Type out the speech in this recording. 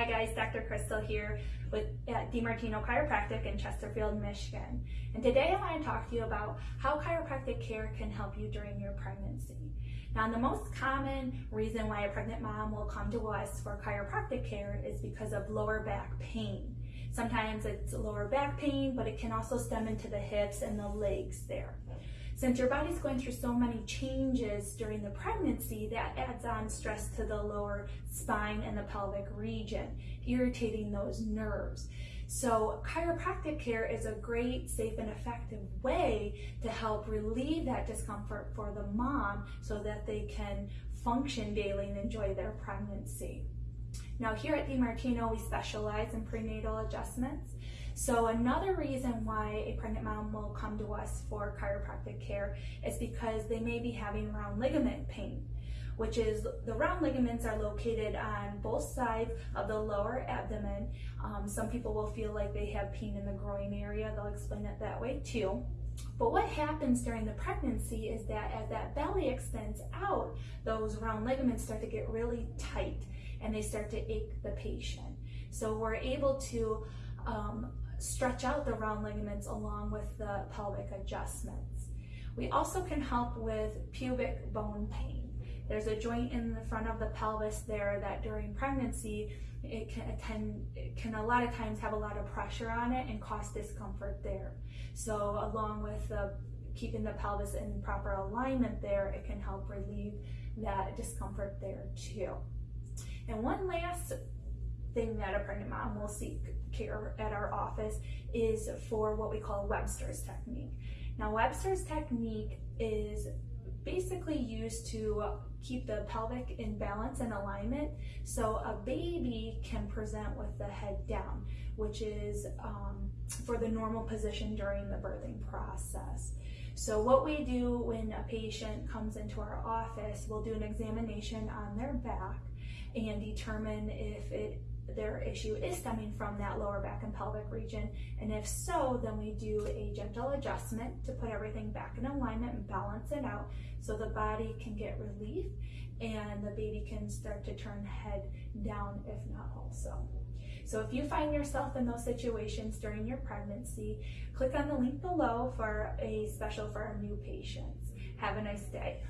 Hi guys, Dr. Crystal here with at DiMartino Chiropractic in Chesterfield, Michigan. And today I want to talk to you about how chiropractic care can help you during your pregnancy. Now, the most common reason why a pregnant mom will come to us for chiropractic care is because of lower back pain. Sometimes it's lower back pain, but it can also stem into the hips and the legs there. Since your body's going through so many changes during the pregnancy, that adds on stress to the lower spine and the pelvic region, irritating those nerves. So chiropractic care is a great, safe, and effective way to help relieve that discomfort for the mom so that they can function daily and enjoy their pregnancy. Now here at DiMartino, we specialize in prenatal adjustments. So another reason why a pregnant mom will come to us for chiropractic care is because they may be having round ligament pain which is the round ligaments are located on both sides of the lower abdomen. Um, some people will feel like they have pain in the groin area. They'll explain it that way too. But what happens during the pregnancy is that as that belly extends out, those round ligaments start to get really tight and they start to ache the patient. So we're able to um, stretch out the round ligaments along with the pelvic adjustments. We also can help with pubic bone pain. There's a joint in the front of the pelvis there that during pregnancy, it can, attend, it can a lot of times have a lot of pressure on it and cause discomfort there. So along with the, keeping the pelvis in proper alignment there, it can help relieve that discomfort there too. And one last thing that a pregnant mom will seek care at our office is for what we call Webster's technique. Now Webster's technique is basically used to keep the pelvic in balance and alignment so a baby can present with the head down, which is um, for the normal position during the birthing process. So what we do when a patient comes into our office, we'll do an examination on their back and determine if it their issue is stemming from that lower back and pelvic region. And if so, then we do a gentle adjustment to put everything back in alignment and balance it out so the body can get relief and the baby can start to turn head down if not also. So if you find yourself in those situations during your pregnancy, click on the link below for a special for our new patients. Have a nice day.